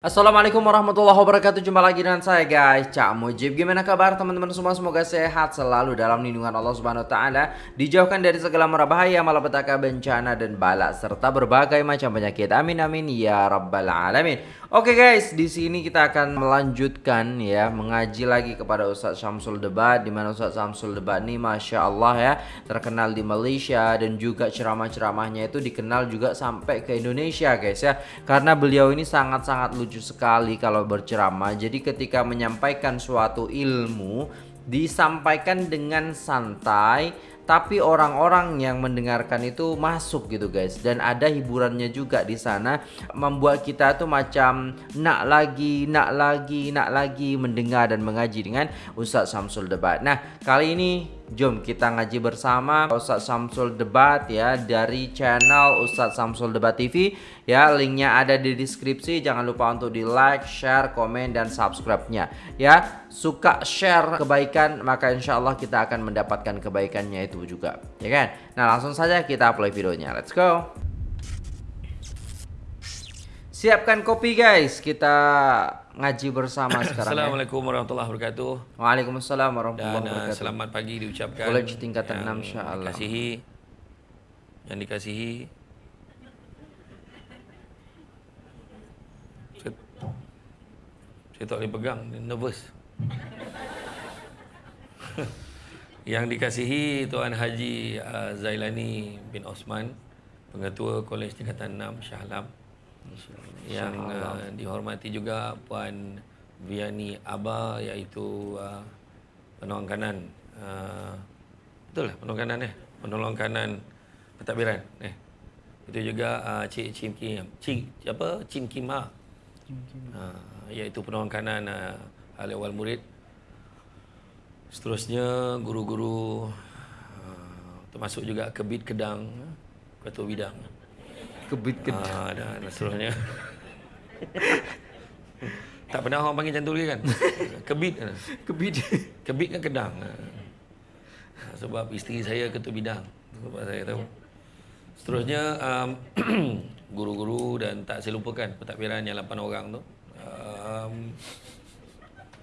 Assalamualaikum warahmatullahi wabarakatuh. Jumpa lagi dengan saya guys. Cak Mujib. Gimana kabar teman-teman semua? Semoga sehat selalu dalam lindungan Allah subhanahu wa ta'ala. Dijauhkan dari segala bahaya Malapetaka bencana dan balak Serta berbagai macam penyakit. Amin amin Ya Rabbal Alamin. Oke guys di sini kita akan melanjutkan ya Mengaji lagi kepada Ustaz Syamsul Debat Dimana Ustaz Syamsul Debat ini Masya Allah ya Terkenal di Malaysia Dan juga ceramah-ceramahnya itu dikenal juga sampai ke Indonesia guys ya. Karena beliau ini sangat-sangat lucu lucu sekali kalau berceramah. Jadi ketika menyampaikan suatu ilmu disampaikan dengan santai tapi orang-orang yang mendengarkan itu masuk gitu guys dan ada hiburannya juga di sana membuat kita tuh macam nak lagi nak lagi nak lagi mendengar dan mengaji dengan Ustaz Samsul Debat. Nah, kali ini Jom kita ngaji bersama Ustaz Samsul Debat ya dari channel Ustaz Samsul Debat TV ya linknya ada di deskripsi. Jangan lupa untuk di like, share, komen dan subscribe-nya. Ya suka share kebaikan maka insya Allah kita akan mendapatkan kebaikannya itu juga. Ya kan? Nah langsung saja kita play videonya. Let's go siapkan kopi guys kita ngaji bersama sekarang. Ya. Assalamualaikum ya. warahmatullahi wabarakatuh. Waalaikumsalam warahmatullahi Dan, uh, wabarakatuh. selamat pagi diucapkan. College tingkatan 6 insya-Allah. Dikasihi yang dikasihi saya, saya tak boleh pegang, nervous. yang dikasihi Tuan Haji uh, Zailani bin Osman, Pengetua Kolej Tingkatan 6 Shah Alam yang uh, dihormati juga Puan Viani Aba iaitu uh, penolong kanan. Uh, betul lah penolong kanan eh. Penolong kanan pentadbiran eh. Itu juga uh, Cik Cim Kim Cik apa Cim Kim Ha. Uh, iaitu penolong kanan uh, ahli awal murid. Seterusnya guru-guru uh, termasuk juga kebit kedang ketua bidang kebit uh, dan seterusnya tak pernah orang panggil macam tu lagi kan? Kebit kan? Kebit. Kebit kan kedang. Sebab isteri saya ketua bidang. Sebab saya tahu. Seterusnya um, guru-guru dan tak saya lupakan pentadbiran yang 8 orang tu. Um,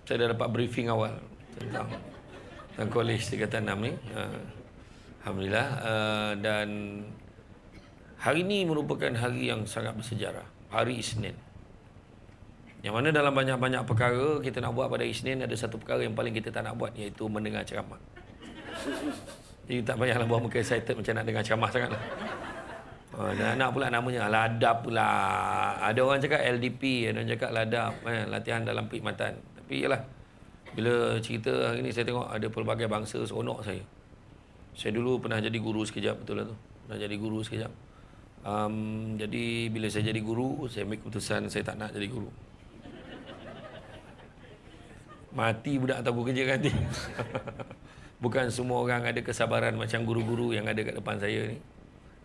saya dah dapat briefing awal tentang tentang kolej tingkatan 6 ni. Uh, Alhamdulillah uh, dan hari ini merupakan hari yang sangat bersejarah. Hari Isnin. Yang mana dalam banyak-banyak perkara kita nak buat pada Isnin ada satu perkara yang paling kita tak nak buat iaitu mendengar ceramah. Jadi tak payahlah buat muka excited macam nak dengar ceramah sangat lah. Oh, nak pula namanya ladap pula. Ada orang cakap LDP, ada orang cakap ladap, eh, latihan dalam perkhidmatan. Tapi yalah, bila cerita hari ni saya tengok ada pelbagai bangsa seronok saya. Saya dulu pernah jadi guru sekejap, betul lah tu. Pernah jadi guru sekejap. Um, jadi bila saya jadi guru, saya ambil keputusan saya tak nak jadi guru. Mati budak atau kerja nanti. Bukan semua orang ada kesabaran macam guru-guru yang ada kat depan saya ni.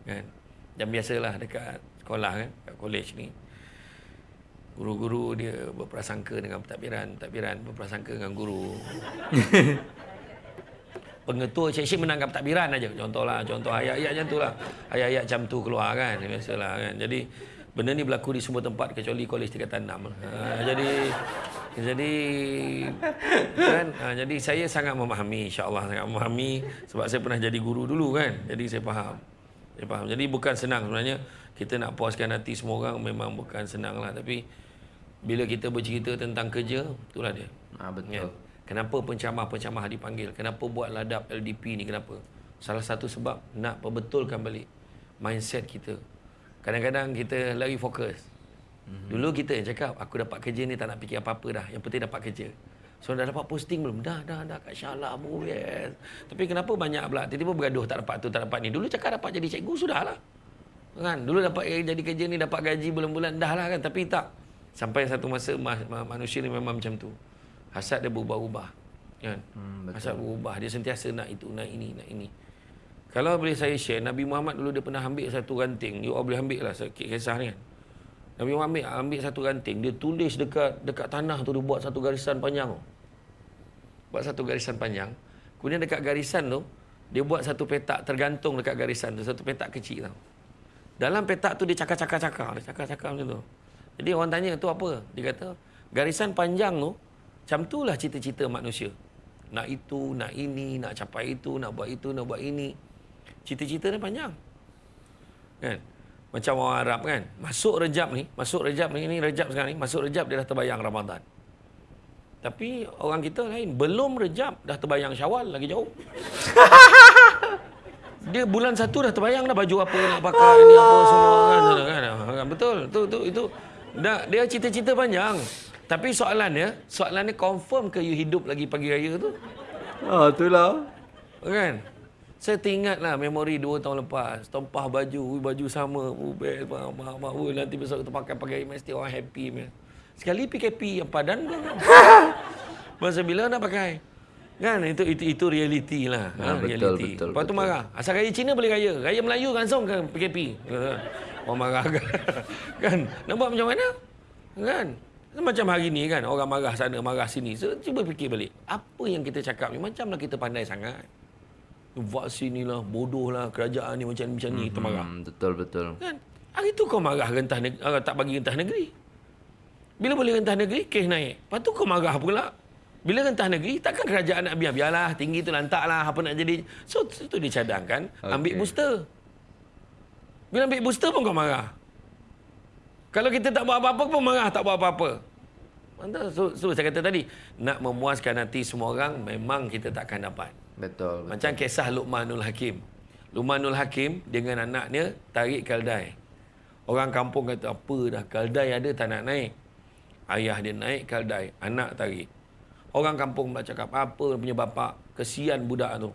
Kan? Dan biasalah dekat sekolah kan, kat kolej ni. Guru-guru dia berprasangka dengan pentadbiran, pentadbiran berprasangka dengan guru. Pengetua cik-cik menangkap pentadbiran aja. Contohlah, contoh ayat-ayat macam tu lah. Ayat-ayat macam tu keluar kan, biasalah kan. Jadi benda ni berlaku di semua tempat kecuali kolej tingkatan 6. Ha, jadi jadi kan ha, jadi saya sangat memahami insya-Allah sangat memahami sebab saya pernah jadi guru dulu kan. Jadi saya faham. Saya faham. Jadi bukan senang sebenarnya kita nak puaskan hati semua orang memang bukan senang lah tapi bila kita bercerita tentang kerja itulah dia. Ah betul. Kan? Kenapa pencamah-pencamah dipanggil? Kenapa buat ladap LDP ni kenapa? Salah satu sebab nak perbetulkan balik mindset kita. Kadang-kadang kita lagi fokus. Mm-hmm. Dulu kita yang cakap, aku dapat kerja ni tak nak fikir apa-apa dah. Yang penting dapat kerja. So dah dapat posting belum? Dah, dah, dah kat Syala bu, yes. Tapi kenapa banyak pula tiba-tiba bergaduh tak dapat tu, tak dapat ni. Dulu cakap dapat jadi cikgu, sudahlah. Kan? Dulu dapat jadi kerja ni, dapat gaji bulan-bulan, dah lah kan. Tapi tak. Sampai satu masa manusia ni memang macam tu. Hasad dia berubah-ubah. Kan? Hmm, Hasad berubah. Dia sentiasa nak itu, nak ini, nak ini. Kalau boleh saya share, Nabi Muhammad dulu dia pernah ambil satu ranting. You all boleh ambil lah sikit kisah ni kan. Nabi Muhammad ambil, ambil satu ranting. Dia tulis dekat dekat tanah tu, dia buat satu garisan panjang. Buat satu garisan panjang. Kemudian dekat garisan tu, dia buat satu petak tergantung dekat garisan tu. Satu petak kecil tau. Dalam petak tu dia cakar-cakar-cakar. Dia cakar-cakar macam tu. Jadi orang tanya tu apa? Dia kata, garisan panjang tu, macam tu lah cita-cita manusia. Nak itu, nak ini, nak capai itu, nak buat itu, nak buat ini. Cita-cita ni panjang. Kan? Macam orang Arab kan. Masuk Rejab ni, masuk Rejab ni, ni Rejab sekarang ni, masuk Rejab dia dah terbayang Ramadan. Tapi orang kita lain, belum Rejab dah terbayang Syawal lagi jauh. dia bulan satu dah terbayang dah baju apa nak pakai ni apa semua kan, kan, kan betul tu tu itu dah dia cita-cita panjang tapi soalannya soalannya confirm ke you hidup lagi pagi raya tu Ah, itulah. kan saya teringat lah memori dua tahun lepas tumpah baju ui, baju sama uh, best mak, mak, mak, ui, nanti besok kita pakai pakai mesti orang happy man. sekali PKP yang padan masa bila nak pakai Kan itu itu itu realiti lah. Ha, Ha, betul, realiti. betul, Lepas tu betul. marah. Asal raya Cina boleh raya. Raya Melayu langsung ke PKP. Orang marah kan. kan? Nampak macam mana? Kan? Macam hari ni kan orang marah sana marah sini. So, cuba fikir balik. Apa yang kita cakap ni macamlah kita pandai sangat. Vaksin ni lah, bodoh lah, kerajaan ni macam macam ni, kita marah. Hmm, betul betul. Kan? Hari tu kau marah rentah negeri, uh, tak bagi rentah negeri. Bila boleh rentah negeri, kes naik. Lepas tu kau marah pula. Bila rentah negeri, takkan kerajaan nak biar. Biarlah, tinggi tu lantak lah, apa nak jadi. So, itu dia cadangkan, ambil booster. Bila ambil booster pun kau marah. Kalau kita tak buat apa-apa pun marah, tak buat apa-apa. Mantap. So, so, saya kata tadi, nak memuaskan hati semua orang, memang kita takkan dapat. Betul. betul. Macam kisah Luqmanul Hakim. Luqmanul Hakim dengan anaknya tarik kaldai. Orang kampung kata, apa dah kaldai ada tak nak naik. Ayah dia naik kaldai, anak tarik. Orang kampung pula cakap, apa punya bapak, kesian budak tu.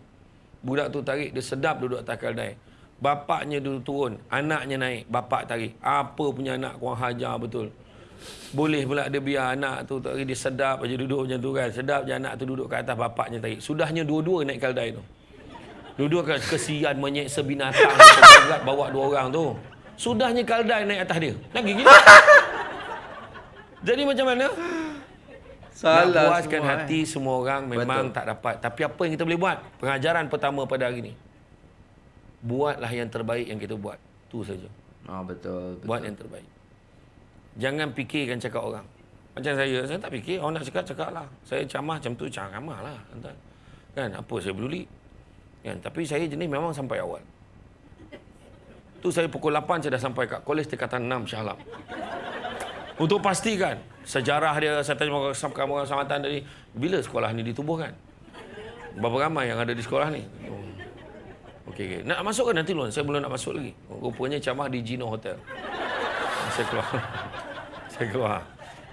Budak tu tarik, dia sedap duduk atas kaldai. Bapaknya duduk turun, anaknya naik, bapak tarik. Apa punya anak kurang hajar betul. Boleh pula dia biar anak tu tarik, dia sedap aja duduk macam tu kan. Sedap je anak tu duduk kat atas bapaknya tarik. Sudahnya dua-dua naik kaldai tu. Dua-dua kan kesian menyeksa binatang berat bawa dua orang tu. Sudahnya kaldai naik atas dia. Lagi gila. Jadi macam mana? Salah Nak puaskan semua, hati semua orang memang Betul. tak dapat. Tapi apa yang kita boleh buat? Pengajaran pertama pada hari ini. Buatlah yang terbaik yang kita buat. Tu saja. Eh. Oh, betul. betul. Buat yang terbaik. Jangan fikirkan cakap orang. Macam saya, saya tak fikir. Orang nak cakap, cakap lah. Saya camah macam tu, camah lah. Entah. Kan, apa saya peduli. Kan, tapi saya jenis memang sampai awal. Tu saya pukul 8 saya dah sampai kat kolej tingkatan 6 Shah Alam. Untuk pastikan sejarah dia saya tanya kamu orang samatan tadi bila sekolah ni ditubuhkan. Berapa ramai yang ada di sekolah ni? Okey okey. Nak masuk ke nanti dulu? Saya belum nak masuk lagi. Rupanya camah di Gino Hotel. Saya keluar. saya keluar.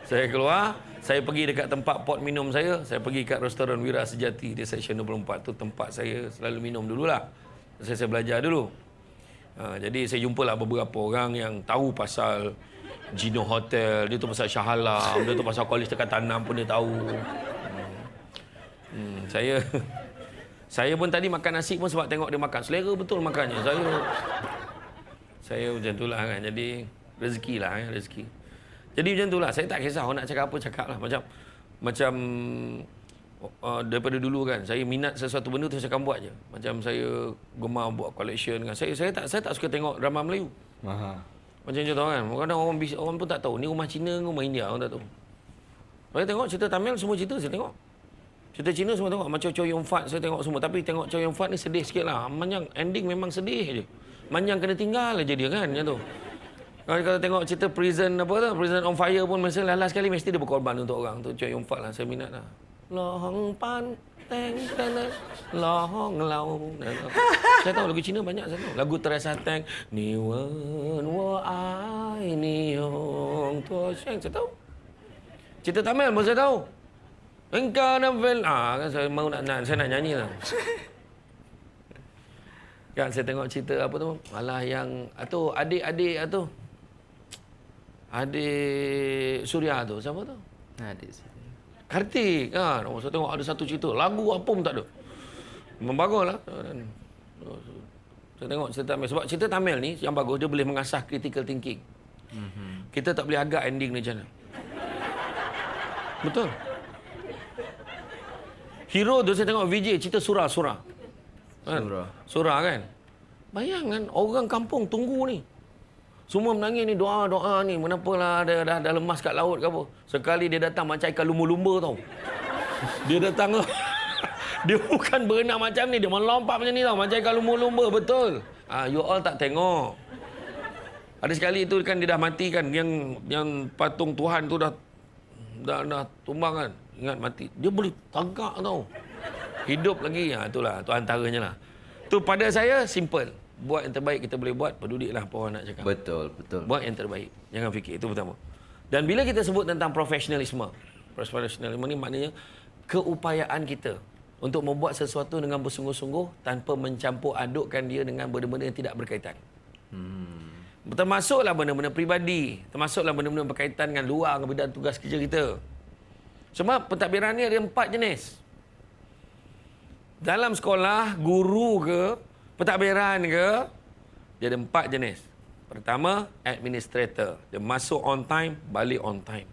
Saya keluar, saya pergi dekat tempat pot minum saya, saya pergi kat restoran Wira Sejati di Seksyen 24 tu tempat saya selalu minum dululah. Saya saya belajar dulu. Ha, jadi saya jumpalah beberapa orang yang tahu pasal Gino Hotel, dia tu pasal Shah Alam, dia tu pasal Kolej Tekatan 6 pun dia tahu. Hmm. Hmm, saya saya pun tadi makan nasi pun sebab tengok dia makan. Selera betul makannya. Saya saya macam itulah kan. Jadi rezeki lah kan, rezeki. Jadi macam itulah. Saya tak kisah orang nak cakap apa cakap lah. Macam macam uh, daripada dulu kan saya minat sesuatu benda tu saya akan buat je. Macam saya gemar buat collection kan. Saya saya tak saya tak suka tengok drama Melayu. Aha. Macam contoh kan. Kadang orang orang pun tak tahu ni rumah Cina ke rumah India orang tak tahu. Saya tengok cerita Tamil semua cerita saya tengok. Cerita Cina semua tengok. Macam Chow Yun Fat saya tengok semua. Tapi tengok Chow Yun Fat ni sedih sikit lah. Manjang ending memang sedih je. Manjang kena tinggal aja dia kan. Macam tu. Kalau kalau tengok cerita prison apa tu, prison on fire pun mesti last sekali mesti dia berkorban untuk orang tu. Chow Yun Fat lah saya minat lah. Lohong pan teng teng lohong lau. Saya tahu lagu Cina banyak saya tahu. Lagu Teresa Teng Ni wen wo ai ni hong tuo sheng saya tahu. Cerita Tamil pun saya tahu. Engkau nak vel ah kan saya mau nak, nak saya nak nyanyi lah. kan saya tengok cerita apa tu malah yang atau adik-adik atau adik Surya tu siapa tu? Adik sini. Kartik kan. Oh, saya tengok ada satu cerita. Lagu apa pun tak ada. Memang bagus lah. Dan, oh, Saya tengok cerita Tamil. Sebab cerita Tamil ni yang bagus, dia boleh mengasah critical thinking. Mm-hmm. Kita tak boleh agak ending ni macam mana. Betul. Hero tu saya tengok VJ cerita surah-surah. Kan? Surah. Surah kan. Bayangkan orang kampung tunggu ni. Semua menangis ni doa-doa ni. Menapalah dah, dah, dah lemas kat laut ke apa. Sekali dia datang macam ikan lumba-lumba tau. Dia datang Dia bukan berenang macam ni. Dia melompat macam ni tau. Macam ikan lumba-lumba. Betul. Ah, you all tak tengok. Ada sekali tu kan dia dah mati kan. Yang yang patung Tuhan tu dah dah, dah tumbang kan. Ingat mati. Dia boleh tagak tau. Hidup lagi. Ha, itulah. Tu antaranya lah. Tu pada saya simple. Buat yang terbaik kita boleh buat. Pedulitlah apa orang nak cakap. Betul, betul. Buat yang terbaik. Jangan fikir. Itu pertama. Dan bila kita sebut tentang profesionalisme. Profesionalisme ni maknanya keupayaan kita untuk membuat sesuatu dengan bersungguh-sungguh tanpa mencampur adukkan dia dengan benda-benda yang tidak berkaitan. Hmm. Termasuklah benda-benda peribadi. Termasuklah benda-benda berkaitan dengan luar dengan bidang tugas kerja kita. Sebab pentadbiran ni ada empat jenis. Dalam sekolah, guru ke, pentadbiran ke, dia ada empat jenis. Pertama, administrator. Dia masuk on time, balik on time.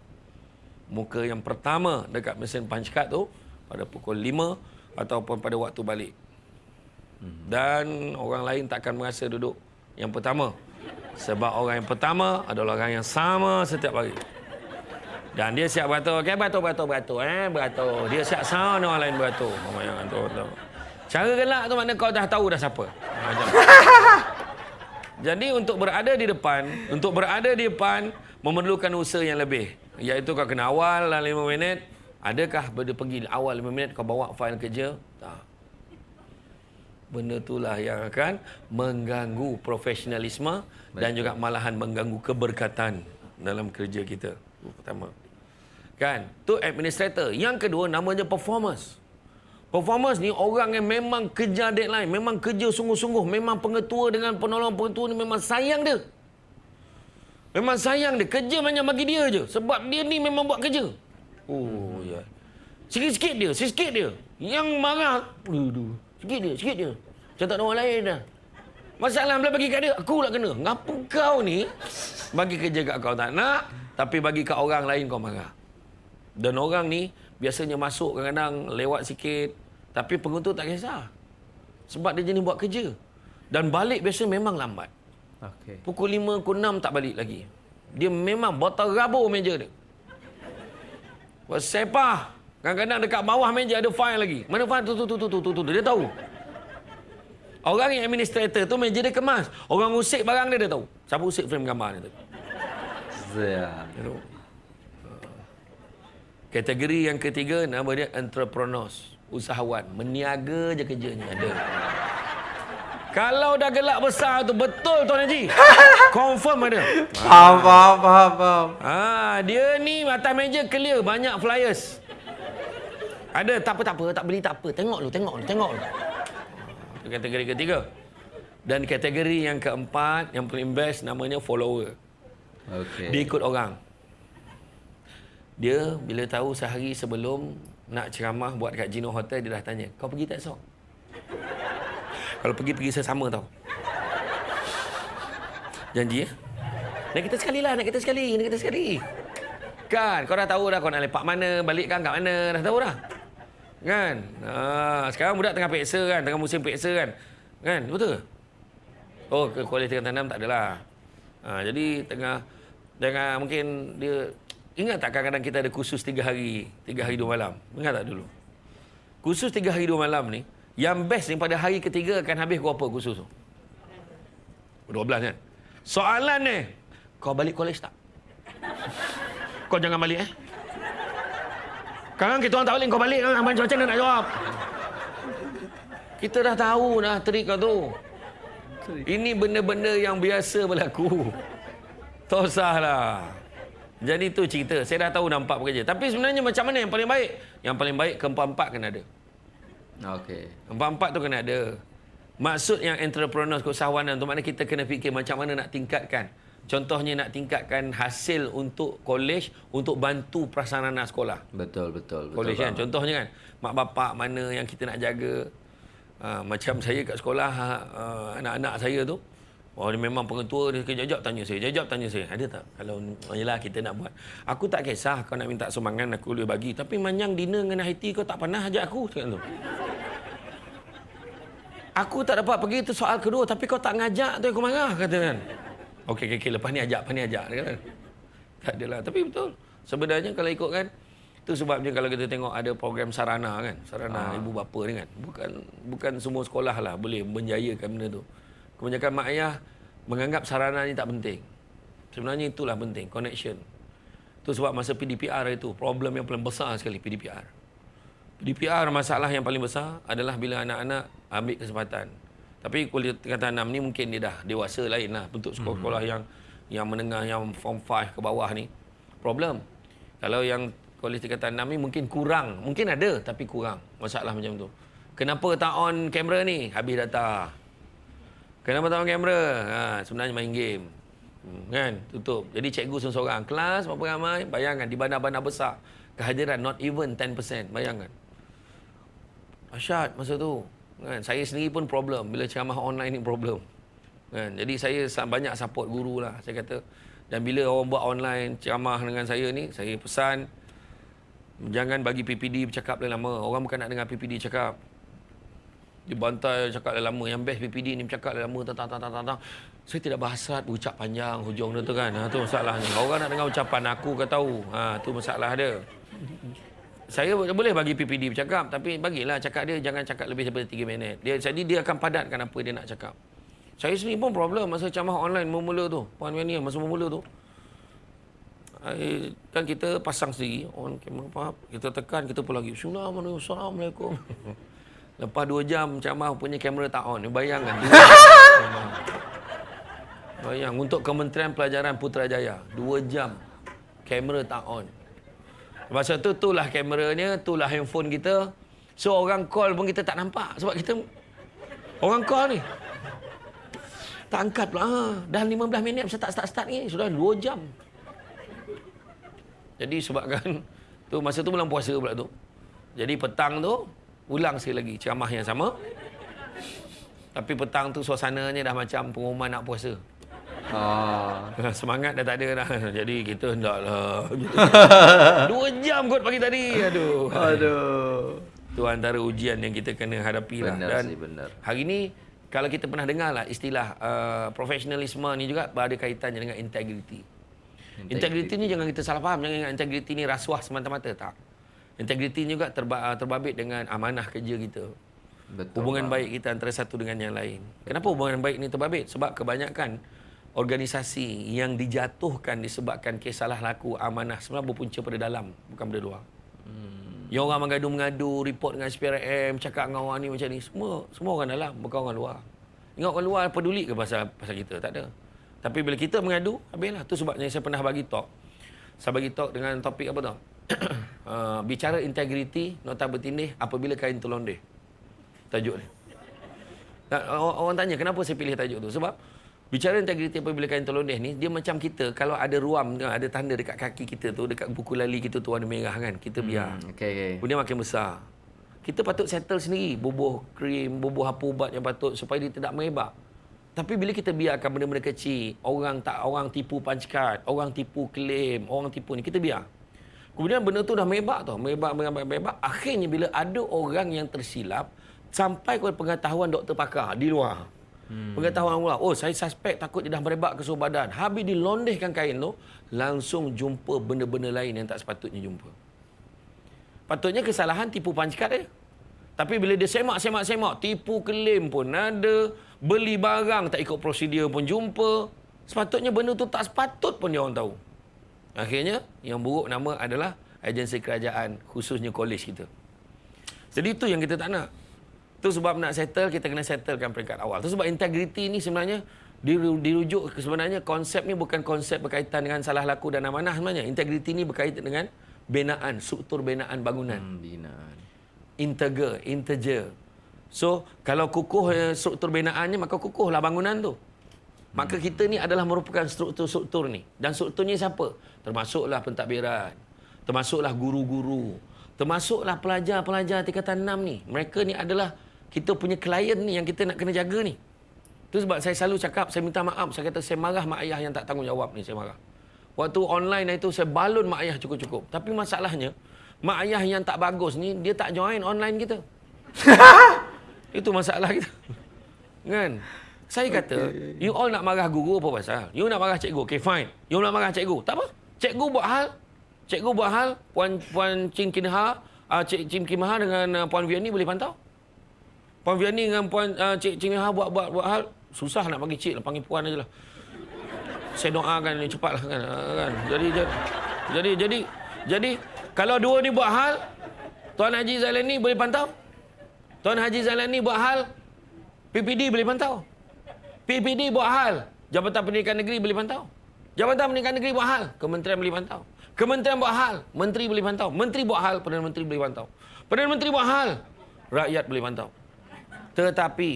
Muka yang pertama dekat mesin punch card tu pada pukul 5 ataupun pada waktu balik. Dan orang lain takkan merasa duduk yang pertama. Sebab orang yang pertama adalah orang yang sama setiap hari. Dan dia siap beratur. Okay, beratur, beratur, beratur. Eh, beratur. Dia siap sound orang lain beratur. Oh, yang beratur, beratur. Cara gelak tu makna kau dah tahu dah siapa. Macam. Jadi untuk berada di depan, untuk berada di depan memerlukan usaha yang lebih. Iaitu kau kena awal dalam 5 minit. Adakah benda pergi awal 5 minit kau bawa fail kerja? Tak. Benda itulah yang akan mengganggu profesionalisme Betul. dan juga malahan mengganggu keberkatan dalam kerja kita. Pertama. Kan? Tu administrator. Yang kedua namanya performance. Performance ni orang yang memang kejar deadline, memang kerja sungguh-sungguh, memang pengetua dengan penolong pengetua ni memang sayang dia. Memang sayang dia. Kerja banyak bagi dia je. Sebab dia ni memang buat kerja. Oh, ya. Sikit-sikit dia, sikit dia. Yang marah, aduh, sikit dia, sikit dia. Macam tak ada orang lain dah. Masalah bila bagi kat dia, aku lah kena. Ngapa kau ni bagi kerja kat kau tak nak, tapi bagi kat orang lain kau marah. Dan orang ni biasanya masuk kadang-kadang lewat sikit, tapi penguntur tak kisah. Sebab dia jenis buat kerja. Dan balik biasa memang lambat. Okey. Pukul 5, pukul 6 tak balik lagi. Dia memang botol rabur meja dia. Buat sepah. Kadang-kadang dekat bawah meja ada file lagi. Mana file tu tu tu tu tu tu tu. Dia tahu. Orang yang administrator tu meja dia kemas. Orang usik barang dia dia tahu. Siapa usik frame gambar dia tu. Siap. Kategori yang ketiga nama dia entrepreneurs. Usahawan. Meniaga je kerjanya. Ada. Kalau dah gelak besar tu betul Tuan Haji. Confirm ada. Faham, faham, faham, faham. Ah, dia ni atas meja clear banyak flyers. Ada tak apa tak apa tak beli tak apa. Tengok lu, tengok lu, tengok lu. Itu kategori ketiga. Dan kategori yang keempat yang paling best namanya follower. Okey. Dia ikut orang. Dia bila tahu sehari sebelum nak ceramah buat kat Gino Hotel dia dah tanya, "Kau pergi tak esok?" Kalau pergi pergi sesama tau. Janji ya? Nak kita sekali lah, nak kita sekali, nak kita sekali. Kan, kau dah tahu dah kau nak lepak mana, balik kan kat mana, dah tahu dah. Kan? Ha, sekarang budak tengah peksa kan, tengah musim peksa kan. Kan, betul? Oh, kualiti tanam tak adalah. Ha, jadi tengah tengah mungkin dia ingat tak kadang-kadang kita ada kursus tiga hari, tiga hari dua malam. Ingat tak dulu? Kursus tiga hari dua malam ni, yang best ni pada hari ketiga akan habis berapa kursus tu? 12 kan? Soalan ni, kau balik college tak? Kau jangan balik eh. Sekarang kita orang tak balik, kau balik kan? Macam macam mana nak jawab? Kita dah tahu dah trik kau tu. Ini benda-benda yang biasa berlaku. Tak usahlah. Jadi tu cerita. Saya dah tahu dah empat pekerja. Tapi sebenarnya macam mana yang paling baik? Yang paling baik keempat-empat kena ada. Okey. Empat-empat tu kena ada. Maksud yang entrepreneur keusahawanan tu maknanya kita kena fikir macam mana nak tingkatkan. Contohnya nak tingkatkan hasil untuk kolej untuk bantu prasarana sekolah. Betul, betul. betul Kolej kan. Contohnya kan, mak bapak mana yang kita nak jaga. Ha, macam saya kat sekolah, ha, anak-anak saya tu, Oh, dia memang pengetua dia kejap tanya saya. Jajab tanya saya. Ada tak? Kalau oh, yelah kita nak buat. Aku tak kisah kau nak minta sumbangan aku boleh bagi. Tapi manyang dinner dengan Haiti kau tak pernah ajak aku. Cakap tu. Aku tak dapat pergi itu soal kedua. Tapi kau tak ngajak tu aku marah. Kata kan. Okey, okey, okey. Lepas ni ajak, lepas ni ajak. Kan? Tak adalah. Tapi betul. Sebenarnya kalau ikut kan, itu sebabnya kalau kita tengok ada program sarana kan, sarana Ah. ibu bapa ni kan. Bukan bukan semua sekolah lah boleh menjayakan benda tu. Kebanyakan mak ayah menganggap sarana ni tak penting. Sebenarnya itulah penting, connection. Itu sebab masa PDPR itu, problem yang paling besar sekali PDPR. PDPR masalah yang paling besar adalah bila anak-anak ambil kesempatan. Tapi kuliah tingkatan 6 ni mungkin dia dah dewasa lain lah. Bentuk sekolah-sekolah yang yang menengah, yang form 5 ke bawah ni. Problem. Kalau yang kuliah tingkatan 6 ni mungkin kurang. Mungkin ada tapi kurang. Masalah macam tu. Kenapa tak on kamera ni? Habis data. Kenapa tak on kamera? Ha, sebenarnya main game. Hmm, kan? Tutup. Jadi cikgu seorang-seorang. Kelas berapa ramai? Bayangkan di bandar-bandar besar. Kehadiran not even 10%. Bayangkan. Asyad masa tu. Kan? Saya sendiri pun problem. Bila ceramah online ni problem. Kan? Jadi saya sa- banyak support guru lah. Saya kata. Dan bila orang buat online ceramah dengan saya ni. Saya pesan. Jangan bagi PPD bercakap lama. Orang bukan nak dengar PPD cakap. Dia bantai cakap lama. Yang best PPD ni bercakap lama. Tang, tang, tang, tang, tang. Saya tidak berhasrat berucap panjang hujung tu kan. Ha, tu masalahnya. Orang nak dengar ucapan aku ke tahu. Ha, tu masalah dia. Saya boleh bagi PPD bercakap. Tapi bagilah cakap dia. Jangan cakap lebih daripada 3 minit. Dia, jadi dia akan padatkan apa dia nak cakap. Saya sendiri pun problem masa ceramah online mula-mula tu. Puan Wania masa mula tu. Kan kita pasang sendiri on kamera apa kita tekan kita pun lagi Assalamualaikum lepas 2 jam ceramah punya kamera tak on. Bayangkan bayang untuk Kementerian Pelajaran Putrajaya 2 jam kamera tak on. Masa tu itulah kameranya itulah handphone kita. So orang call pun kita tak nampak sebab kita orang call ni. Tak angkat pula. Ha. dah 15 minit saya tak start-start ni. Sudah 2 jam. Jadi sebabkan tu masa tu bulan puasa pula tu. Jadi petang tu ulang sekali lagi ceramah yang sama. Tapi petang tu suasananya dah macam pengumuman nak puasa. Ah. Semangat dah tak ada dah. Jadi kita hendaklah. Dua jam kot pagi tadi. Aduh. Aduh. Tu antara ujian yang kita kena hadapi lah. Benar Dan sih, benar. hari ni kalau kita pernah dengar lah istilah uh, profesionalisme ni juga berada kaitannya dengan integriti. Integriti ni jangan kita salah faham. Jangan ingat integriti ni rasuah semata-mata. Tak. Integriti juga terba- uh, terbabit dengan amanah kerja kita. Betul. Hubungan bang. baik kita antara satu dengan yang lain. Kenapa hubungan baik ni terbabit? Sebab kebanyakan organisasi yang dijatuhkan disebabkan kes salah laku amanah sebenarnya berpunca pada dalam, bukan pada luar. Hmm. Yang orang mengadu-mengadu, report dengan SPRM, cakap dengan orang ni macam ni, semua semua orang dalam, bukan orang luar. Ingat orang luar peduli ke pasal pasal kita? Tak ada. Tapi bila kita mengadu, habislah. Tu sebabnya saya pernah bagi talk. Saya bagi talk dengan topik apa tau? uh, bicara integriti, nota bertindih apabila kain terlondeh. Tajuk ni. Orang, orang tanya kenapa saya pilih tajuk tu? Sebab bicara integriti apabila kain terlondeh ni, dia macam kita kalau ada ruam, ada tanda dekat kaki kita tu, dekat buku lali kita tu warna merah kan, kita biar. Hmm, Okey okey. Dia makin besar. Kita patut settle sendiri bubuh krim, bubuh apa ubat yang patut supaya dia tidak merebak. Tapi bila kita biarkan benda-benda kecil, orang tak orang tipu punch card, orang tipu claim, orang tipu ni, kita biar. Kemudian benda tu dah merebak tau, merebak, merebak, merebak. Akhirnya bila ada orang yang tersilap, sampai kepada pengetahuan doktor pakar di luar. Hmm. Pengetahuan luar, oh saya suspek takut dia dah merebak ke seluruh badan. Habis dilondehkan kain tu, langsung jumpa benda-benda lain yang tak sepatutnya jumpa. Patutnya kesalahan tipu pancakat dia. Tapi bila dia semak, semak, semak, tipu klaim pun ada, beli barang tak ikut prosedur pun jumpa. Sepatutnya benda tu tak sepatut pun dia orang tahu. Akhirnya, yang buruk nama adalah agensi kerajaan, khususnya kolej kita. Jadi itu yang kita tak nak. Itu sebab nak settle, kita kena settlekan peringkat awal. Itu sebab integriti ni sebenarnya diru- dirujuk ke sebenarnya konsep ni bukan konsep berkaitan dengan salah laku dan amanah sebenarnya. Integriti ni berkaitan dengan binaan, struktur binaan bangunan. Hmm, binaan. Integer, integer. So, kalau kukuh eh, struktur binaannya, maka kukuhlah bangunan tu. Maka kita ni adalah merupakan struktur-struktur ni. Dan strukturnya siapa? Termasuklah pentadbiran. Termasuklah guru-guru. Termasuklah pelajar-pelajar tingkatan 6 ni. Mereka ni adalah kita punya klien ni yang kita nak kena jaga ni. Itu sebab saya selalu cakap, saya minta maaf. Saya kata saya marah mak ayah yang tak tanggungjawab ni, saya marah. Waktu online itu saya balun mak ayah cukup-cukup. Tapi masalahnya, mak ayah yang tak bagus ni, dia tak join online kita. Itu masalah kita. Kan? Saya kata, you all nak marah guru apa pasal? You nak marah cikgu. Okay, fine. You nak marah cikgu. Tak apa. Cikgu buat hal. Cikgu buat hal. Puan Puan Chin Kinha, uh, Cik Chin Kinha dengan uh, Puan Vianney boleh pantau. Puan Vianney dengan Puan uh, Cik Chin Kinha buat, buat buat hal. Susah nak panggil cik lah. Panggil puan aja lah. Saya doakan ni cepatlah kan. Uh, kan. Jadi, jadi, jadi, jadi, jadi, kalau dua ni buat hal, Tuan Haji Zailani boleh pantau? Tuan Haji Zailani buat hal, PPD boleh pantau? PPD buat hal, Jabatan Pendidikan Negeri boleh pantau. Jabatan Pendidikan Negeri buat hal, Kementerian boleh pantau. Kementerian buat hal, Menteri boleh pantau. Menteri buat hal, Perdana Menteri boleh pantau. Perdana Menteri buat hal, rakyat boleh pantau. Tetapi,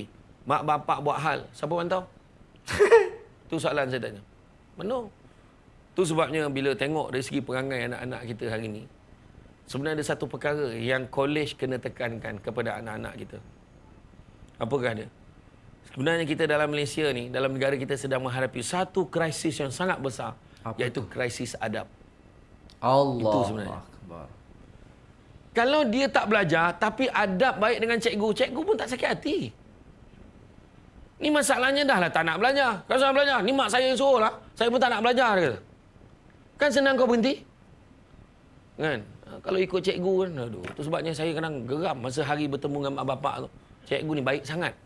mak bapak buat hal, siapa pantau? Itu soalan saya tanya. Mana? Itu sebabnya bila tengok dari segi perangai anak-anak kita hari ini, sebenarnya ada satu perkara yang kolej kena tekankan kepada anak-anak kita. Apakah dia? Sebenarnya kita dalam Malaysia ni, dalam negara kita sedang menghadapi satu krisis yang sangat besar, Apa iaitu krisis adab. Allah. Itu sebenarnya. Akbar. Kalau dia tak belajar, tapi adab baik dengan cikgu, cikgu pun tak sakit hati. Ni masalahnya dah lah tak nak belajar. Kalau saya belajar, ni mak saya yang suruh lah. Saya pun tak nak belajar. Dia kata. Kan senang kau berhenti. Kan? Ha, Kalau ikut cikgu kan, aduh. Itu sebabnya saya kadang geram masa hari bertemu dengan mak bapak tu. Cikgu ni baik sangat.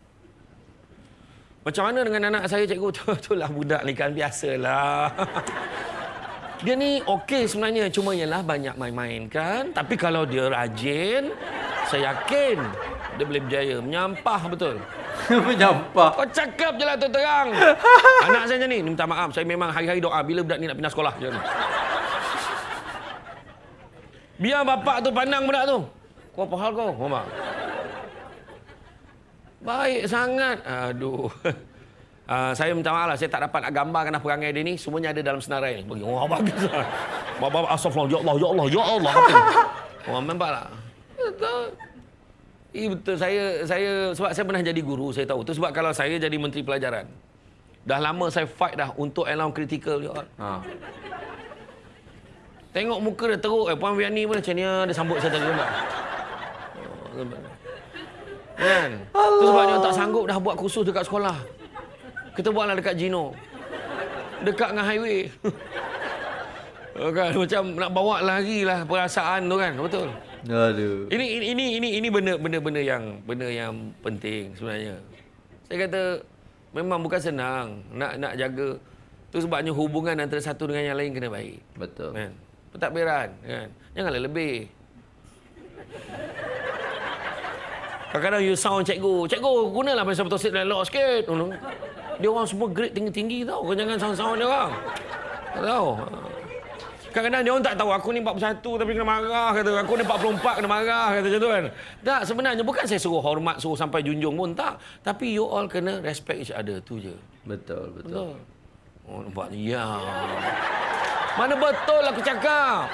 Macam mana dengan anak saya cikgu tu? Itulah budak ni kan biasalah. Dia ni okey sebenarnya cuma ialah banyak main-main kan. Tapi kalau dia rajin, saya yakin dia boleh berjaya. Menyampah betul. Menyampah. Kau cakap je lah tu terang. Anak saya macam ni, ni minta maaf. Saya memang hari-hari doa bila budak ni nak pindah sekolah. Macam. Biar bapak tu pandang budak tu. Kau apa hal kau? Mama. Baik sangat. Aduh. Uh, saya minta maaf lah, saya tak dapat nak gambarkan apa perangai dia ni. Semuanya ada dalam senarai ni. Bagi, wah bagus lah. Bapak, astagfirullah, ya Allah, ya Allah, ya Allah. Wah, nampak tak? Betul. Eh, betul. Saya, saya, sebab saya pernah jadi guru, saya tahu. Itu sebab kalau saya jadi menteri pelajaran. Dah lama saya fight dah untuk allowance critical. Ya. Ha. Tengok muka dia teruk. Eh, Puan Vianney pun macam ni. ah, Dia sambut saya tadi. Nampak? Oh, nampak. Kan? Itu sebabnya tak sanggup dah buat kursus dekat sekolah. Kita buatlah dekat Gino. Dekat dengan highway. Oh, kan? Macam nak bawa lagi lah perasaan tu kan. Betul. Aduh. Ini ini ini ini ini benda benda benda yang benda yang penting sebenarnya. Saya kata memang bukan senang nak nak jaga tu sebabnya hubungan antara satu dengan yang lain kena baik. Betul. Kan? Pentadbiran kan. Janganlah lebih. Kadang-kadang you sound cikgu. Cikgu, gunalah bahasa betul dan elok sikit. Dia orang semua grade tinggi-tinggi tau. Kau jangan sound-sound dia orang. Tak tahu. Kadang-kadang dia orang tak tahu aku ni 41 tapi kena marah kata. Aku ni 44 kena marah kata macam tu kan. Tak, sebenarnya bukan saya suruh hormat, suruh sampai junjung pun tak. Tapi you all kena respect each other tu je. Betul, betul. Betul. Oh, nampak ni. Ya. Mana betul aku cakap?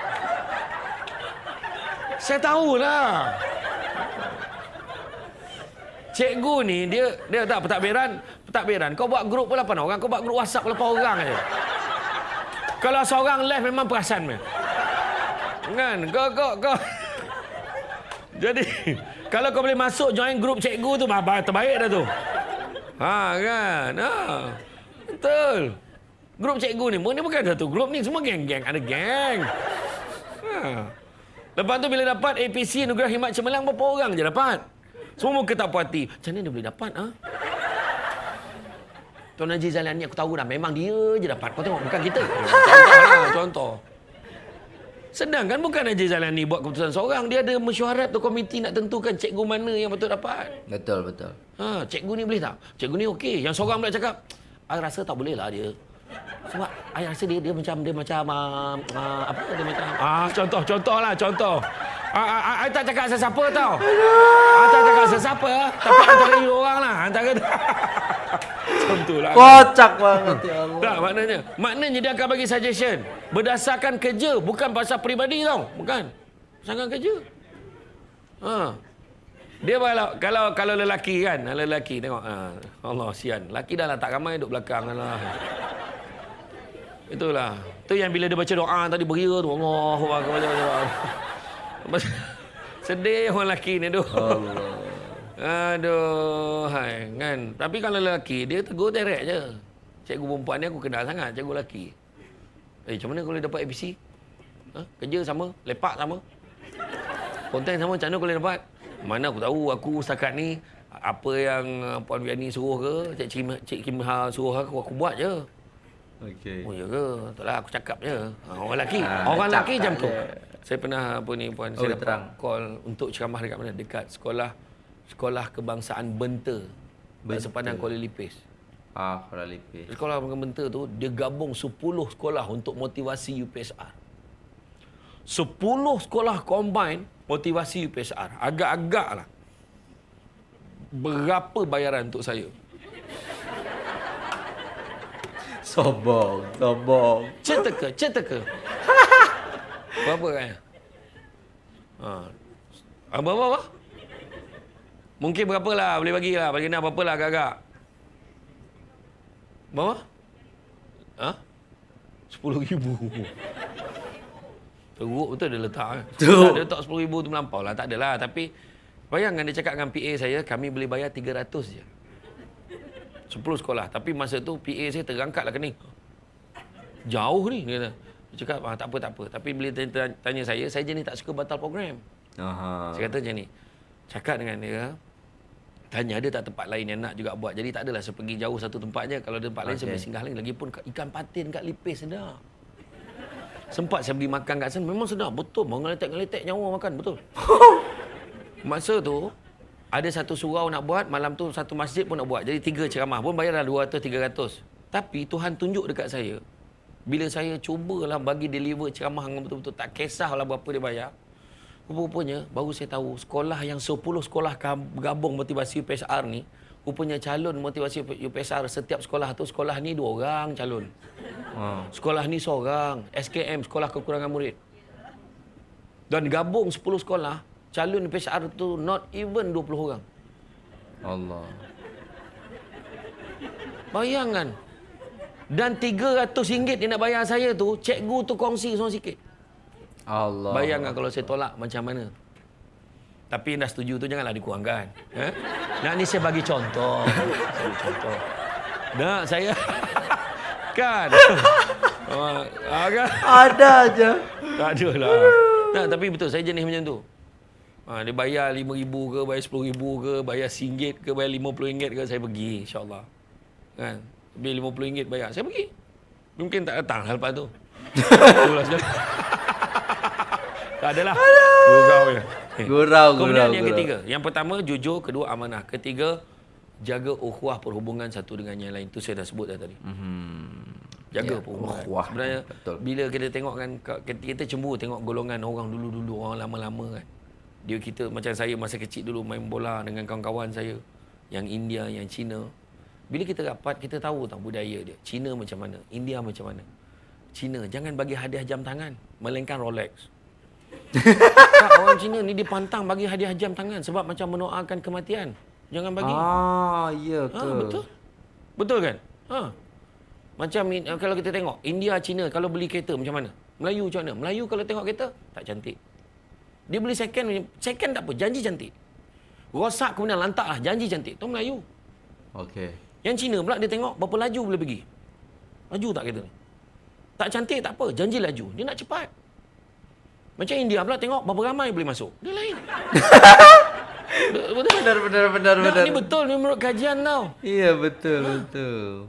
Saya tahulah. Cikgu ni dia dia tak pentadbiran, pentadbiran. Kau buat grup pun 8 orang, kau buat grup WhatsApp pun 8 orang aja. Kalau seorang left memang perasan me. Kan? Kau kau kau Jadi kalau kau boleh masuk join grup cikgu tu bah, terbaik dah tu. Ha kan? Ha. Betul. Grup cikgu ni, ni bukan satu grup ni semua geng-geng, ada geng. Ha. Lepas tu bila dapat APC Nugrah Himat Cemerlang berapa orang je dapat? Semua muka tak puas hati. Macam mana dia boleh dapat? Ha? Tuan Haji Zalani aku tahu dah. Memang dia je dapat. Kau tengok bukan kita. Contoh lah. Contoh. Sedangkan bukan Haji Zalani buat keputusan seorang. Dia ada mesyuarat tu komiti nak tentukan cikgu mana yang betul dapat. Betul, betul. Ha, cikgu ni boleh tak? Cikgu ni okey. Yang seorang pula cakap, I rasa tak boleh lah dia. Sebab I rasa dia dia macam dia macam uh, uh, apa dia macam ah contoh contoh lah contoh. Ah, ah, ah, I tak cakap sesiapa tau. I tak cakap sesiapa tapi antara you orang lah antara contoh lah. Kocak banget ya Allah. Tak maknanya. Maknanya dia akan bagi suggestion berdasarkan kerja bukan pasal peribadi tau. Bukan. Berdasarkan kerja. Ha. Dia kalau kalau kalau lelaki kan, lelaki tengok ha, Allah sian. Lelaki dah lah tak ramai duduk belakang lah. Itulah. Tu yang bila dia baca doa tadi beria tu Allahu akbar. Sedih orang lelaki ni tu. Allah. Aduh, hai, kan. Tapi kalau lelaki, dia tegur direct je. Cikgu perempuan ni aku kenal sangat, cikgu lelaki. Eh, macam mana kau boleh dapat ABC? Ha? Kerja sama, lepak sama. Konten sama, macam mana kau boleh dapat? Mana aku tahu, aku setakat ni, apa yang uh, Puan Viani suruh ke, Cik Kim, Cik Kim Ha suruh aku, aku buat je. Okey. Oh, ya ke? Tak lah, aku cakap je. Ha, orang lelaki. Ah, orang lelaki macam tu. Saya pernah apa ni puan, Oh, saya dapat terang. call untuk ceramah dekat mana? Dekat sekolah sekolah kebangsaan Benta. Benta. Sepanjang Kuala Lipis. Ah, Kuala Lipis. Sekolah Benta tu dia gabung 10 sekolah untuk motivasi UPSR. 10 sekolah combine motivasi UPSR. Agak-agak lah. Berapa bayaran untuk saya? Sobong, sobong. Cek teka, cek teka. Berapa kan? Ha. Apa apa apa? Mungkin berapa lah boleh bagi lah. Bagi nak berapa lah agak-agak. Berapa? Ha? Sepuluh ribu. Teruk betul dia letak. kan? Tu. Tak, Dia letak sepuluh ribu tu melampau lah. Tak adalah. Tapi bayangkan dia cakap dengan PA saya, kami boleh bayar 300 je. 10 sekolah. Tapi masa tu PA saya terangkat lah kening. Jauh ni dia kata. Dia cakap ah, tak apa tak apa. Tapi bila tanya, tanya saya, saya jenis tak suka batal program. Aha. Saya kata macam ni. Cakap dengan dia, tanya ada tak tempat lain yang nak juga buat. Jadi tak adalah saya pergi jauh satu tempat je. Kalau ada tempat lain saya boleh singgah lain. Lagipun ikan patin kat Lipis sedap. Sempat saya beli makan kat sana. Memang sedap. Betul. Mau ngeletek-ngeletek nyawa makan. Betul. Masa tu, ada satu surau nak buat. Malam tu satu masjid pun nak buat. Jadi tiga ceramah pun bayarlah 200-300. Tapi Tuhan tunjuk dekat saya. Bila saya cubalah bagi deliver ceramah yang betul-betul tak kisahlah berapa dia bayar. Rupa-rupanya baru saya tahu sekolah yang 10 sekolah gabung motivasi UPSR ni rupanya calon motivasi UPSR setiap sekolah tu sekolah ni dua orang calon. Ha. Sekolah ni seorang, SKM sekolah kekurangan murid. Dan gabung 10 sekolah, calon UPSR tu not even 20 orang. Allah. Bayangkan. Dan RM300 dia nak bayar saya tu, cikgu tu kongsi semua sikit. Allah. Bayangkan kalau saya tolak macam mana. Tapi dah setuju tu janganlah dikurangkan. Eh? Nak ni saya bagi contoh. Saya bagi contoh. Nak saya kan. Ah, ah, kan? Ada aja. Tak ada lah. Nah, tapi betul saya jenis macam tu. Ha, dia bayar RM5,000 ke, bayar RM10,000 ke, bayar RM1 ke, bayar RM50 ke, saya pergi insyaAllah. Kan? Bila RM50 bayar, saya pergi. Mungkin tak datang lah lepas tu. Itulah sekali. tak adalah. Gurau je. Eh. Gurau, Kemudian gurau, yang gurau. ketiga. Yang pertama, jujur. Kedua, amanah. Ketiga, jaga ukhuwah perhubungan satu dengan yang lain. Itu saya dah sebut dah tadi. Hmm. Jaga Ya, perhubungan. ukhuwah. Sebenarnya Betul. bila kita tengok kan ka- kita kita cemburu tengok golongan orang dulu-dulu, orang lama-lama kan. Dia kita macam saya masa kecil dulu main bola dengan kawan-kawan saya yang India, yang Cina. Bila kita rapat kita tahu tau budaya dia. Cina macam mana, India macam mana. Cina jangan bagi hadiah jam tangan, melainkan Rolex. tak, orang Cina ni dipantang bagi hadiah jam tangan sebab macam mendoakan kematian. Jangan bagi. Ah, ya ke? Ha, betul. Betul kan? Ha. Macam uh, kalau kita tengok India, China kalau beli kereta macam mana? Melayu macam mana? Melayu kalau tengok kereta tak cantik. Dia beli second, second tak apa, janji cantik. Rosak kemudian lantak lah, janji cantik. Tu Melayu. Okey. Yang Cina pula dia tengok berapa laju boleh pergi. Laju tak kereta ni? Tak cantik tak apa, janji laju. Dia nak cepat. Macam India pula tengok berapa ramai boleh masuk. Dia lain. Betul? Benar, benar, benar, benar. ni betul ni menurut kajian tau. Iya, betul, betul.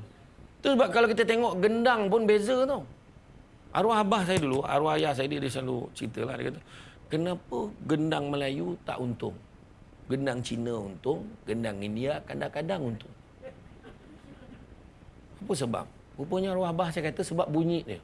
Tu sebab kalau kita tengok gendang pun beza tau. Arwah abah saya dulu, arwah ayah saya dia, dia selalu cerita lah. Dia kata, kenapa gendang Melayu tak untung? Gendang Cina untung, gendang India kadang-kadang untung. Apa sebab? Rupanya arwah abah saya kata sebab bunyi dia.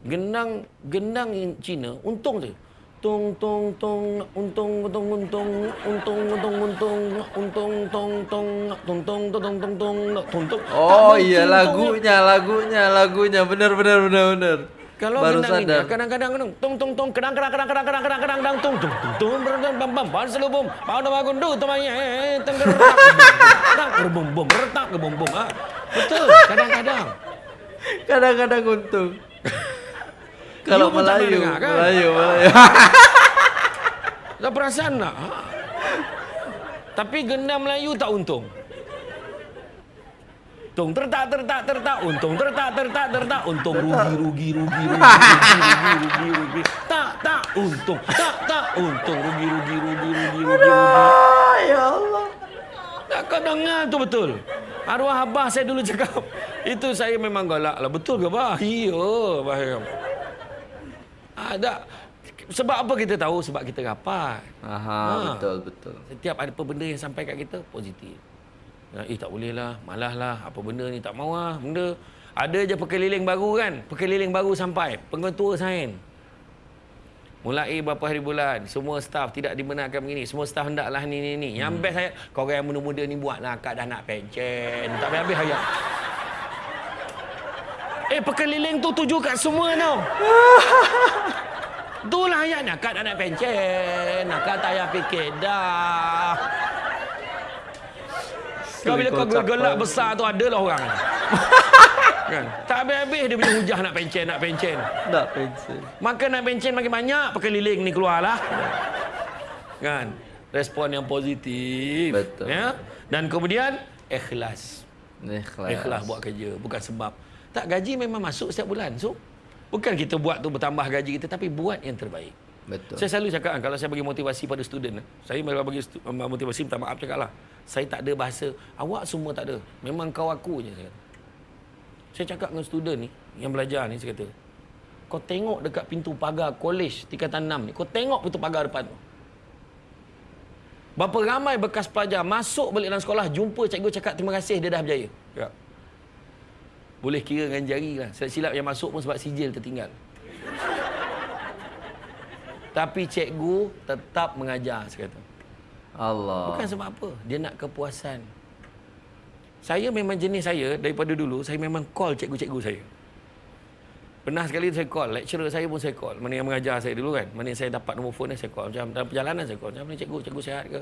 Gendang gendang Cina untung je. Tung tung tung untung untung untung untung untung untung untung tong tong tung tong tong tong tong tong tung tong. Oh iya lagunya, lagunya, lagunya. Benar, benar, benar, benar. Kalau Baru sadar. kadang-kadang kadang tung tung tung kedang kedang kedang kedang kedang kedang kedang kedang tung tung tung tung berdang bam bam pan selubum pau dah bangun du temanya eh tenggerak tak berbum bum retak ke bum bum ah betul kadang-kadang Kadang-kadang untung. Kalau tak Melayu, dengar, kan? Melayu, Melayu. dah perasan tak Ha? Tapi gendam Melayu tak untung untung tertak tertak tertak. Untung tertak tertak tertak. Untung rugi rugi rugi rugi rugi rugi rugi, tak tak. Untung tak tak. Untung rugi rugi rugi rugi rugi rugi. Ya Allah. Tak kau dengar tu betul. Arwah abah saya dulu cakap itu saya memang galak lah. Betul ke bah iya bah ada. Sebab apa kita tahu? Sebab kita rapat. Aha ha. betul betul. Setiap ada apa benda yang sampai kat kita positif. Ya, eh tak boleh lah, malas lah, apa benda ni tak mau lah, benda. Ada je pekeliling baru kan, pekeliling baru sampai, pengetua sain. Mulai berapa hari bulan, semua staff tidak dibenarkan begini, semua staff hendaklah ni ni ni. Yang best saya, kau orang yang muda-muda ni buatlah, akak dah nak pencen, tak habis-habis hayat. Eh pekeliling tu tuju kat semua tau. Itulah ayatnya. Akak dah nak pencen. Akak tak payah fikir dah. Kau bila kau gelak banget. besar tu adalah orang. kan? Tak habis-habis dia punya hujah nak pencen, nak pencen. Tak pensel. Maka nak pencen makin banyak, pekeliling ni keluarlah. Kan? Respon yang positif. Betul. Ya? Dan kemudian, ikhlas. Ikhlas. Ikhlas buat kerja. Bukan sebab. Tak, gaji memang masuk setiap bulan. So, bukan kita buat tu bertambah gaji kita, tapi buat yang terbaik. Betul. Saya selalu cakap kan, kalau saya bagi motivasi pada student, saya kalau bagi motivasi, minta maaf cakap lah. Saya tak ada bahasa, awak semua tak ada. Memang kau aku je. Saya, kata. saya cakap dengan student ni, yang belajar ni, saya kata, kau tengok dekat pintu pagar kolej tingkatan 6 ni, kau tengok pintu pagar depan tu. Berapa ramai bekas pelajar masuk balik dalam sekolah, jumpa cikgu cakap terima kasih, dia dah berjaya. Cakap. Boleh kira dengan jari lah. Silap-silap yang masuk pun sebab sijil tertinggal. Tapi cikgu tetap mengajar, saya kata. Allah. Bukan sebab apa. Dia nak kepuasan. Saya memang jenis saya, daripada dulu, saya memang call cikgu-cikgu saya. Pernah sekali saya call, lecturer saya pun saya call. Mana yang mengajar saya dulu kan. Mana yang saya dapat nombor phone saya call. Macam dalam perjalanan saya call. Macam mana cikgu, cikgu sihat ke?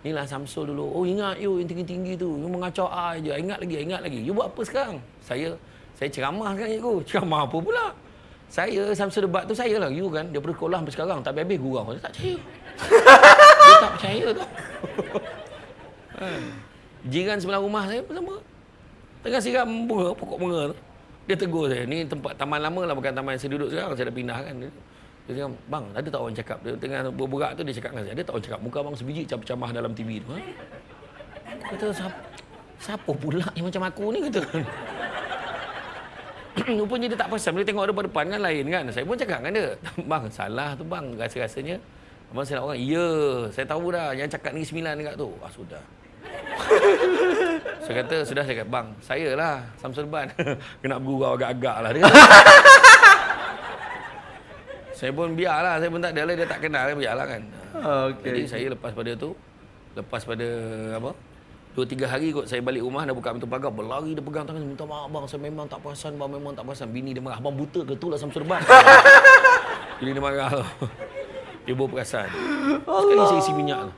Inilah Samsul dulu. Oh ingat you yang tinggi-tinggi tu. You mengacau I je. Ingat lagi, ingat lagi. You buat apa sekarang? Saya saya ceramah kan cikgu. Ceramah apa pula? Saya Samsul debat tu saya lah. You kan daripada sekolah sampai sekarang tak habis-habis gurau. Saya tak percaya. Dia tak percaya tu. Ha. Jiran sebelah rumah saya pun sama. Tengah siram bunga, pokok bunga tu. Dia tegur saya, ni tempat taman lama lah bukan taman yang saya duduk sekarang. Saya dah pindah kan. Dia, dia cakap, bang, ada tak orang cakap? Dia tengah berburak tu dia cakap dengan saya, ada tak orang cakap? Muka abang sebiji camah dalam TV tu. Ha? Kata, siapa, siapa pula yang macam aku ni? Kata. Rupanya dia tak perasan. Bila tengok depan-depan kan lain kan. Saya pun cakap dengan dia. Bang, salah tu bang. Rasa-rasanya. Abang silap orang. Ya, saya tahu dah. Yang cakap ni sembilan dekat tu. Ah, sudah. saya kata, sudah saya kata, bang, saya lah. Samsul Ban. Kena bergurau agak-agak lah. Dia saya pun biarlah. Saya pun tak ada lah. Dia tak kenal. Biarlah kan. Okey. Jadi saya lepas pada tu, lepas pada apa? Dua tiga hari kot saya balik rumah dah buka pintu pagar berlari dia pegang tangan minta maaf bang saya memang tak perasan bang memang tak perasan. Bini dia marah abang buta ke tu lah Samsul Ban bini dia marah. Tu ibu perasan. Sekali saya isi minyak tu.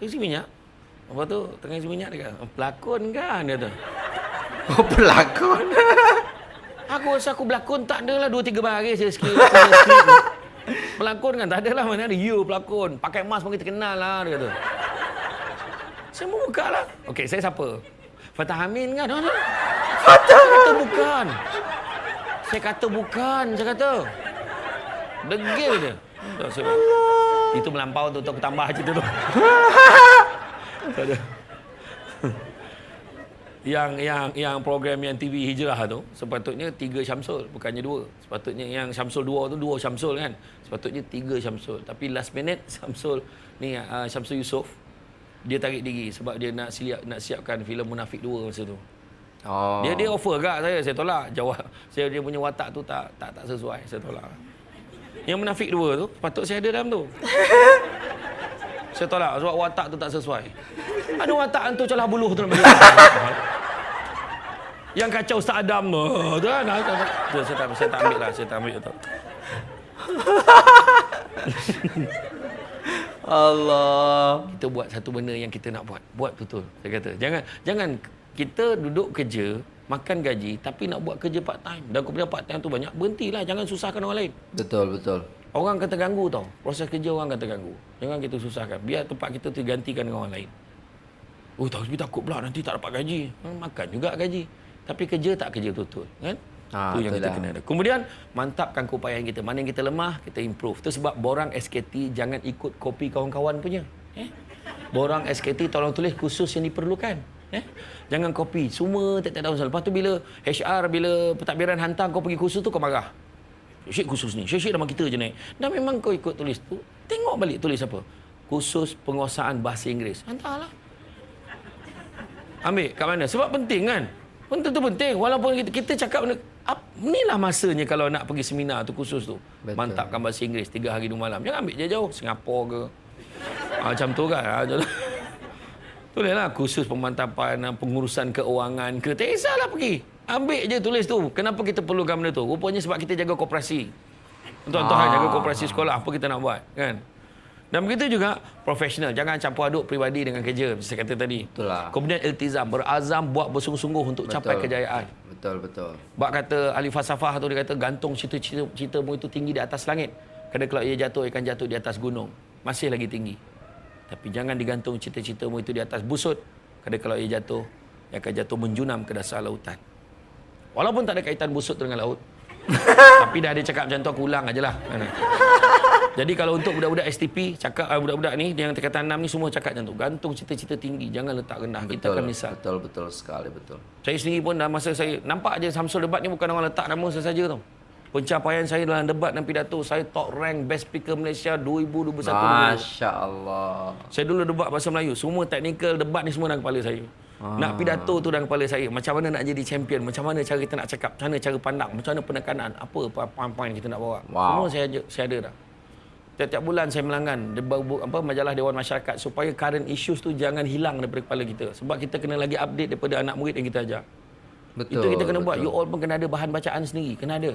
Saya isi minyak? Apa tu? Tengah isi minyak dia kata pelakon kan? Dia tu Oh, pelakon. aku rasa aku berlakon tak ada lah dua tiga hari saya tu. pelakon kan tak ada lah mana ada. You pelakon. Pakai mask pun kita kenal lah dia kata saya mau buka lah. Okey, saya siapa? Fatah Amin kan? Fatah. Saya kata bukan. Saya kata bukan. Saya kata. Degil dia. Tak, saya, itu melampau tu. tu Aku tambah cerita tu. Tak ada. yang yang yang program yang TV Hijrah tu sepatutnya tiga Syamsul bukannya dua sepatutnya yang Syamsul dua tu dua Syamsul kan sepatutnya tiga Syamsul tapi last minute Syamsul ni uh, Syamsul Yusof dia tarik diri sebab dia nak siap nak siapkan filem Munafik 2 masa tu. Oh. Dia dia offer kat saya, saya tolak. Jawab saya dia punya watak tu tak tak tak sesuai, saya tolak. Yang Munafik 2 tu patut saya ada dalam tu. saya tolak sebab watak tu tak sesuai. Ada watak hantu celah buluh tu Yang kacau Ustaz Adam tu. Tu kan. Tu, saya tak saya tak ambil lah, saya tak ambil tu. Allah. kita buat satu benda yang kita nak buat. Buat betul. Saya kata, jangan jangan kita duduk kerja, makan gaji tapi nak buat kerja part time. Dan kemudian part time tu banyak, berhentilah. Jangan susahkan orang lain. Betul, betul. Orang akan terganggu tau. Proses kerja orang akan terganggu. Jangan kita susahkan. Biar tempat kita tu digantikan dengan orang lain. Oh tapi takut pula nanti tak dapat gaji. Hmm, makan juga gaji. Tapi kerja tak kerja betul-betul. Kan? Ah, Itu yang kita itulah. kena ada. Kemudian mantapkan keupayaan kita. Mana yang kita lemah, kita improve. Itu sebab borang SKT jangan ikut kopi kawan-kawan punya. Eh? Borang SKT tolong tulis khusus yang diperlukan. Eh? Jangan kopi. Semua tak tahu Lepas tu bila HR, bila pentadbiran hantar kau pergi khusus tu kau marah. Syek khusus ni. Syek-syek nama kita je naik. Dan memang kau ikut tulis tu. Tengok balik tulis apa. Khusus penguasaan bahasa Inggeris. Hantarlah. Ambil kat mana? Sebab penting kan? Benda tu penting. Walaupun kita, kita cakap benda, inilah masanya kalau nak pergi seminar tu khusus tu. Betul. Mantapkan bahasa Inggeris 3 hari 2 malam. Jangan ambil jauh-jauh. Singapura ke. Ha, macam tu kan. Ha, macam tu. Bolehlah khusus pemantapan ah, pengurusan keuangan ke. Tak kisahlah pergi. Ambil je tulis tu. Kenapa kita perlukan benda tu? Rupanya sebab kita jaga koperasi. Tuan-tuan Ah. jaga koperasi sekolah. Apa kita nak buat? Kan? Dan begitu juga profesional. Jangan campur aduk peribadi dengan kerja. Saya kata tadi. Betul lah. Kemudian iltizam. Berazam buat bersungguh-sungguh untuk capai kejayaan. Betul, betul. Bak kata ahli falsafah tu dia kata gantung cita-cita citamu itu tinggi di atas langit. Kerana kalau ia jatuh, ia akan jatuh di atas gunung. Masih lagi tinggi. Tapi jangan digantung cita-citamu itu di atas busut. Kerana kalau ia jatuh, ia akan jatuh menjunam ke dasar lautan. Walaupun tak ada kaitan busut dengan laut. tapi dah ada cakap macam tu, aku ulang aja lah. Jadi kalau untuk budak-budak STP, cakap uh, budak-budak ni yang tingkatan 6 ni semua cakap macam tu. Gantung cita-cita tinggi, jangan letak rendah. Kita Betul, akan misal. betul, betul sekali, betul. Saya sendiri pun dalam masa saya nampak je Samsul debat ni bukan orang letak nama saya saja tau. Pencapaian saya dalam debat dan pidato saya top rank best speaker Malaysia 2021. Masya Allah. Saya dulu debat bahasa Melayu. Semua teknikal debat ni semua dalam kepala saya. Ah. Nak pidato tu dalam kepala saya. Macam mana nak jadi champion, macam mana cara kita nak cakap, macam mana cara pandang, macam mana penekanan, apa poin-poin kita nak bawa. Wow. Semua saya saya ada dah. Tiap-tiap bulan saya melanggan apa majalah Dewan Masyarakat supaya current issues tu jangan hilang daripada kepala kita. Sebab kita kena lagi update daripada anak murid yang kita ajar. Betul. Itu kita kena buat. betul. You all pun kena ada bahan bacaan sendiri. Kena ada.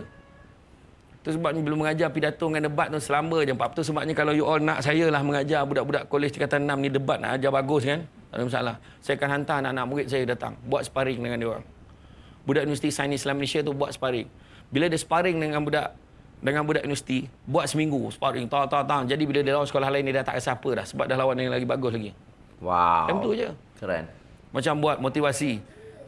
Itu sebab ni belum mengajar pidato dengan debat tu selamba je. Sebab tu sebabnya kalau you all nak saya lah mengajar budak-budak kolej tingkatan 6 ni debat nak ajar bagus kan. Tak ada masalah. Saya akan hantar anak-anak murid saya datang. Buat sparring dengan dia orang. Budak Universiti Sains Islam Malaysia tu buat sparring. Bila dia sparring dengan budak dengan budak universiti, buat seminggu sparring, tang tang tang. Jadi bila dia lawan sekolah lain dia dah tak rasa apa dah sebab dah lawan yang lagi bagus lagi. Wow. Macam tu je. Keren. Macam buat motivasi.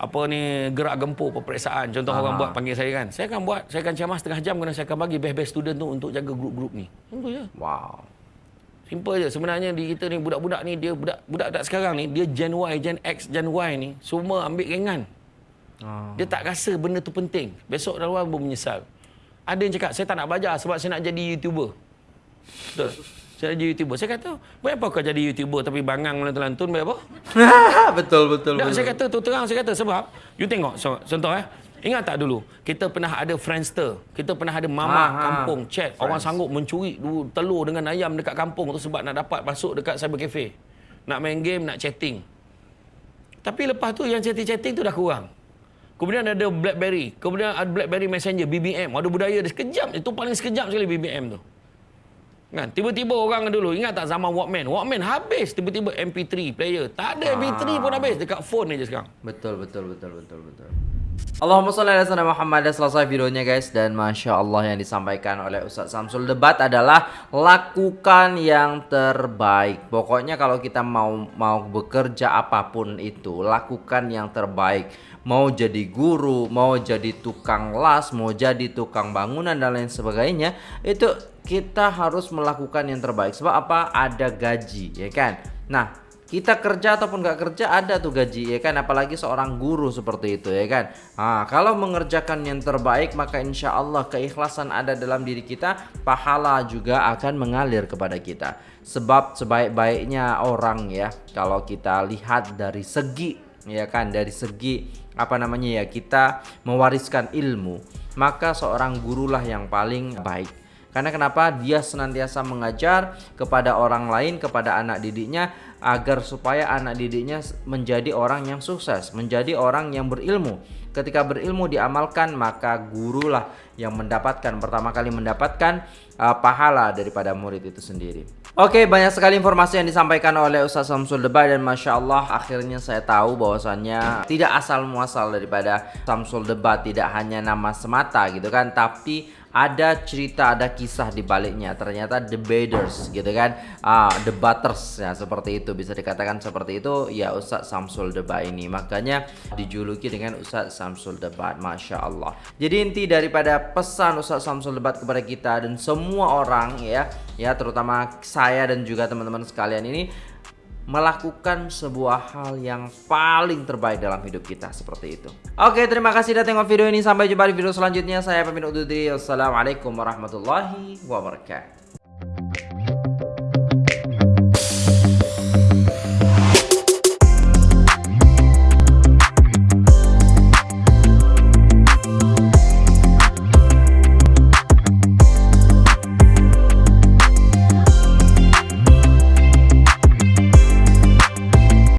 Apa ni gerak gempur peperiksaan. Contoh Aha. orang buat panggil saya kan. Saya akan buat, saya akan ceramah setengah jam kerana saya akan bagi best-best student tu untuk jaga grup-grup ni. Simple je. Wow. Simple je. Sebenarnya di kita ni budak-budak ni dia budak budak tak sekarang ni dia Gen Y, Gen X, Gen Y ni semua ambil ringan. Ah. Dia tak rasa benda tu penting. Besok dah luar pun menyesal. Ada yang cakap saya tak nak belajar sebab saya nak jadi YouTuber. Betul. Saya nak jadi YouTuber. Saya kata, buat apa kau jadi YouTuber tapi bangang melantun-lantun buat apa? betul, betul, Tak, betul. saya kata tu terang saya kata sebab you tengok so, contoh eh ingat tak dulu kita pernah ada Friendster kita pernah ada mama Ha, ha. kampung chat orang sanggup mencuri telur dengan ayam dekat kampung tu sebab nak dapat masuk dekat cyber cafe nak main game nak chatting tapi lepas tu yang chatting-chatting tu dah kurang Kemudian ada BlackBerry. Kemudian ada BlackBerry Messenger, BBM. Ada budaya dia sekejap. Itu paling sekejap sekali BBM tu. Kan? Tiba-tiba orang dulu, ingat tak zaman Walkman? Walkman habis tiba-tiba MP3 player. Tak ada MP3 pun habis. Dekat phone je sekarang. Betul, betul, betul, betul, betul. Allahumma sholli ala sayyidina Muhammad Dah selesai videonya guys dan masya Allah yang disampaikan oleh Ustaz Samsul debat adalah lakukan yang terbaik. Pokoknya kalau kita mau mau bekerja apapun itu lakukan yang terbaik. Mau jadi guru, mau jadi tukang las, mau jadi tukang bangunan dan lain sebagainya itu kita harus melakukan yang terbaik. Sebab apa? Ada gaji, ya kan? Nah, kita kerja ataupun nggak kerja ada tuh gaji ya kan apalagi seorang guru seperti itu ya kan nah, kalau mengerjakan yang terbaik maka insya Allah keikhlasan ada dalam diri kita pahala juga akan mengalir kepada kita sebab sebaik-baiknya orang ya kalau kita lihat dari segi ya kan dari segi apa namanya ya kita mewariskan ilmu maka seorang gurulah yang paling baik karena kenapa dia senantiasa mengajar kepada orang lain, kepada anak didiknya agar supaya anak didiknya menjadi orang yang sukses, menjadi orang yang berilmu. Ketika berilmu diamalkan, maka gurulah yang mendapatkan pertama kali mendapatkan uh, pahala daripada murid itu sendiri. Oke, banyak sekali informasi yang disampaikan oleh Ustaz Samsul Debat dan Masya Allah akhirnya saya tahu bahwasannya tidak asal muasal daripada Samsul Debat tidak hanya nama semata gitu kan, tapi ada cerita, ada kisah di baliknya. Ternyata debaters gitu kan, ah, debaters ya seperti itu. Itu bisa dikatakan seperti itu. Ya Ustadz Samsul Debat ini. Makanya dijuluki dengan Ustadz Samsul Debat Masya Allah. Jadi inti daripada pesan Ustadz Samsul Debat kepada kita dan semua orang ya ya terutama saya dan juga teman-teman sekalian ini melakukan sebuah hal yang paling terbaik dalam hidup kita seperti itu. Oke, terima kasih sudah tengok video ini. Sampai jumpa di video selanjutnya. Saya pamit undur diri. Wassalamualaikum warahmatullahi wabarakatuh.